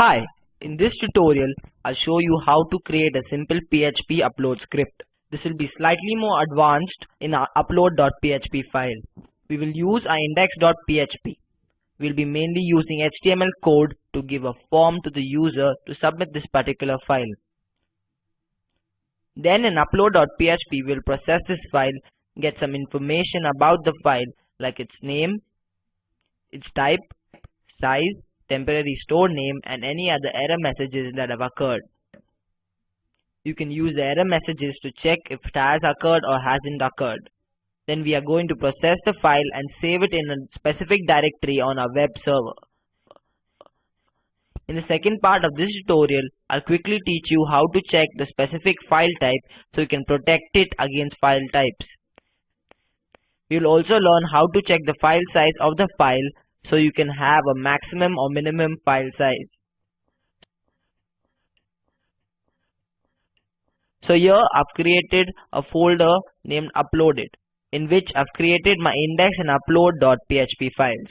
Hi, in this tutorial I'll show you how to create a simple PHP upload script. This will be slightly more advanced in our upload.php file. We will use our index.php. We'll be mainly using HTML code to give a form to the user to submit this particular file. Then in upload.php we'll process this file, get some information about the file like its name, its type, size, temporary store name and any other error messages that have occurred. You can use the error messages to check if it has occurred or hasn't occurred. Then we are going to process the file and save it in a specific directory on our web server. In the second part of this tutorial, I'll quickly teach you how to check the specific file type so you can protect it against file types. You'll also learn how to check the file size of the file so you can have a maximum or minimum file size. So here I've created a folder named uploaded in which I've created my index and upload.php files.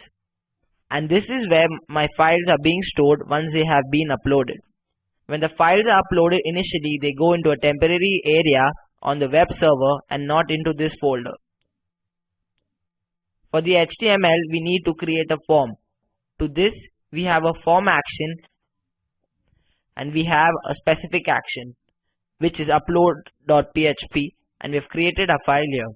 And this is where my files are being stored once they have been uploaded. When the files are uploaded initially they go into a temporary area on the web server and not into this folder. For the HTML, we need to create a form. To this, we have a form action and we have a specific action which is upload.php and we have created a file here.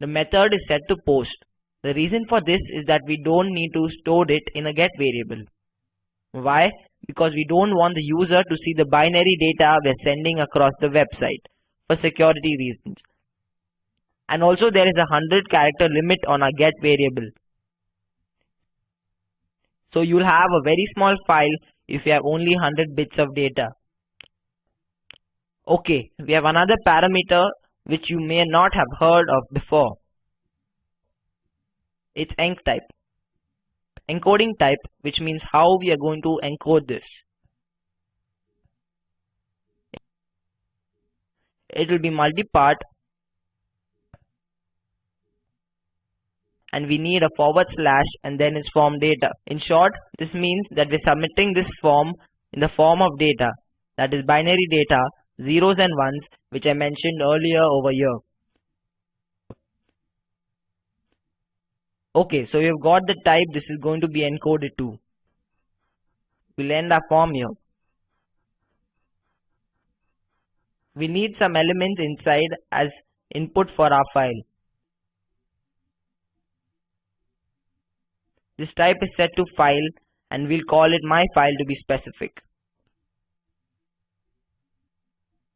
The method is set to post. The reason for this is that we don't need to store it in a get variable. Why? Because we don't want the user to see the binary data we're sending across the website for security reasons and also there is a 100 character limit on our get variable. So you'll have a very small file if you have only 100 bits of data. Okay, we have another parameter which you may not have heard of before. It's enc type. Encoding type which means how we are going to encode this. It will be multi-part and we need a forward slash and then its form data. In short, this means that we're submitting this form in the form of data, that is binary data, zeros and ones, which I mentioned earlier over here. Okay, so we've got the type this is going to be encoded to. We'll end our form here. We need some elements inside as input for our file. This type is set to file and we'll call it my file to be specific.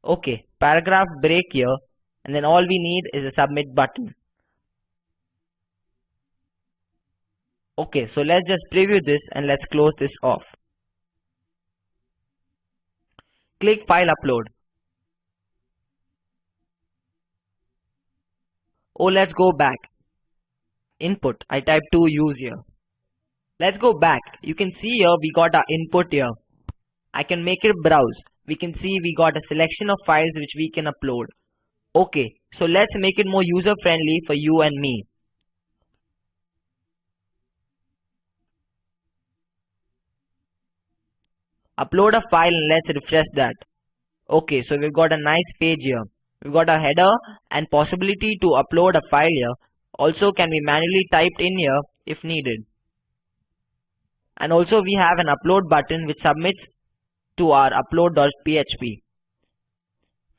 Okay, paragraph break here and then all we need is a submit button. Okay, so let's just preview this and let's close this off. Click file upload. Oh, let's go back. Input, I type 2 use here. Let's go back. You can see here we got our input here. I can make it browse. We can see we got a selection of files which we can upload. Okay, so let's make it more user friendly for you and me. Upload a file and let's refresh that. Okay, so we've got a nice page here. We've got a header and possibility to upload a file here. Also can be manually typed in here if needed and also we have an upload button which submits to our upload.php.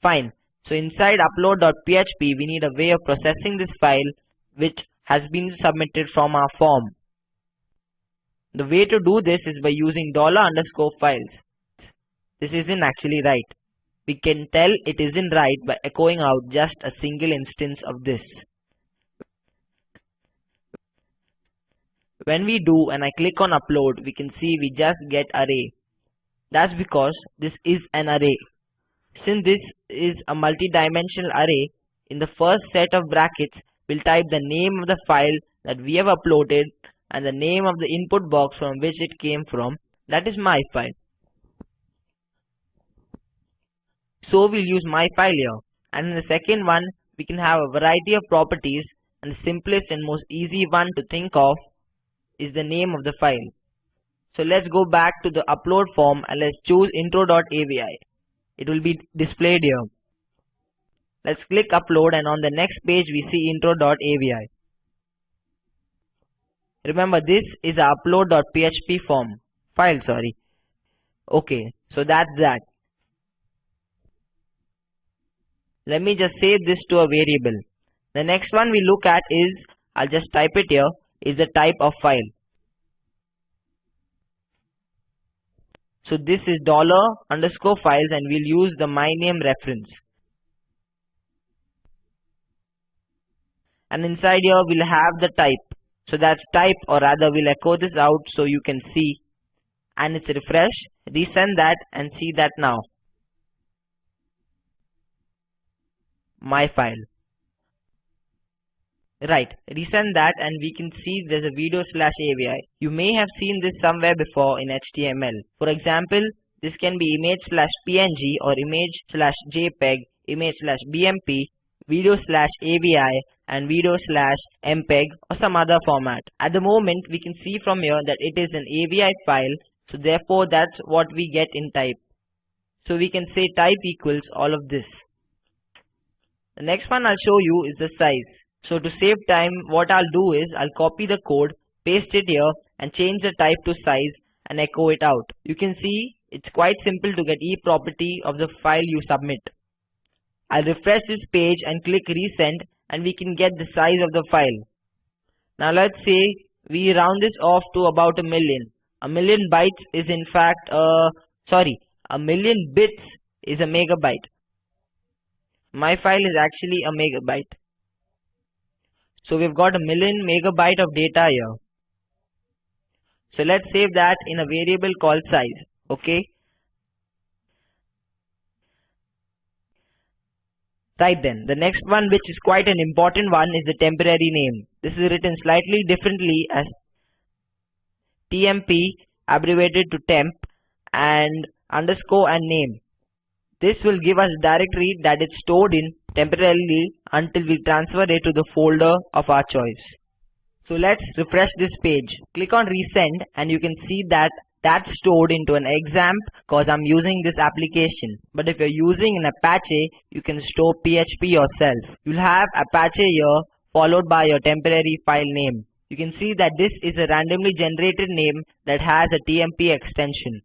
Fine. So inside upload.php we need a way of processing this file which has been submitted from our form. The way to do this is by using dollar underscore files. This isn't actually right. We can tell it isn't right by echoing out just a single instance of this. When we do and I click on upload, we can see we just get array. That's because this is an array. Since this is a multi-dimensional array, in the first set of brackets, we'll type the name of the file that we have uploaded and the name of the input box from which it came from, that is my file. So we'll use my file here. And in the second one, we can have a variety of properties and the simplest and most easy one to think of is the name of the file. So let's go back to the upload form and let's choose intro.avi. It will be displayed here. Let's click upload and on the next page we see intro.avi. Remember this is a upload.php form file sorry. Okay, so that's that. Let me just save this to a variable. The next one we look at is, I'll just type it here, is the type of file. So this is dollar underscore files and we'll use the my name reference. And inside here we'll have the type. So that's type or rather we'll echo this out so you can see. And it's refresh, resend that and see that now. My file. Right, resend that and we can see there's a video slash AVI. You may have seen this somewhere before in HTML. For example, this can be image slash PNG or image slash JPEG, image slash BMP, video slash AVI and video slash MPEG or some other format. At the moment, we can see from here that it is an AVI file. So therefore, that's what we get in type. So we can say type equals all of this. The next one I'll show you is the size. So to save time, what I'll do is I'll copy the code, paste it here and change the type to size and echo it out. You can see it's quite simple to get e property of the file you submit. I'll refresh this page and click resend and we can get the size of the file. Now let's say we round this off to about a million. A million bytes is in fact uh sorry, a million bits is a megabyte. My file is actually a megabyte. So we've got a million megabyte of data here. So let's save that in a variable called size. Okay. Right then, the next one which is quite an important one is the temporary name. This is written slightly differently as TMP abbreviated to temp and underscore and name. This will give us directory that it's stored in temporarily until we transfer it to the folder of our choice. So let's refresh this page. Click on resend and you can see that that's stored into an XAMPP cause I'm using this application. But if you're using an Apache, you can store PHP yourself. You'll have Apache here followed by your temporary file name. You can see that this is a randomly generated name that has a TMP extension.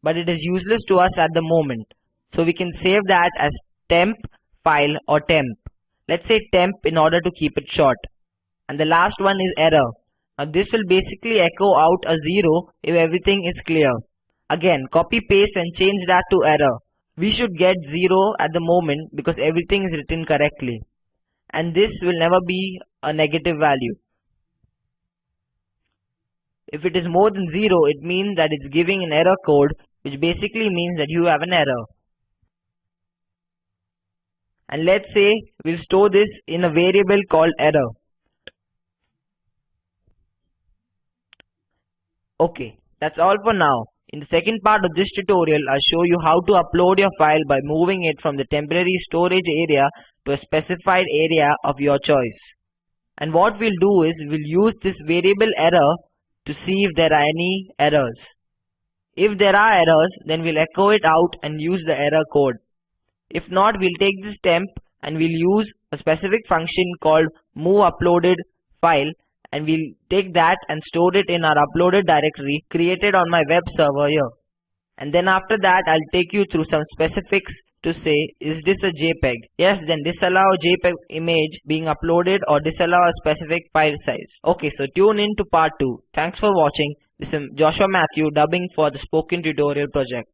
But it is useless to us at the moment. So we can save that as temp file or temp. Let's say temp in order to keep it short. And the last one is error. Now this will basically echo out a zero if everything is clear. Again copy paste and change that to error. We should get zero at the moment because everything is written correctly. And this will never be a negative value. If it is more than 0, it means that it's giving an error code, which basically means that you have an error and let's say we'll store this in a variable called error. Okay, that's all for now. In the second part of this tutorial, I'll show you how to upload your file by moving it from the temporary storage area to a specified area of your choice. And what we'll do is we'll use this variable error to see if there are any errors. If there are errors, then we'll echo it out and use the error code. If not, we'll take this temp and we'll use a specific function called move uploaded file and we'll take that and store it in our uploaded directory created on my web server here. And then after that, I'll take you through some specifics to say, is this a JPEG? Yes, then disallow JPEG image being uploaded or disallow a specific file size. Okay, so tune in to part 2. Thanks for watching. This is Joshua Matthew dubbing for the Spoken Tutorial project.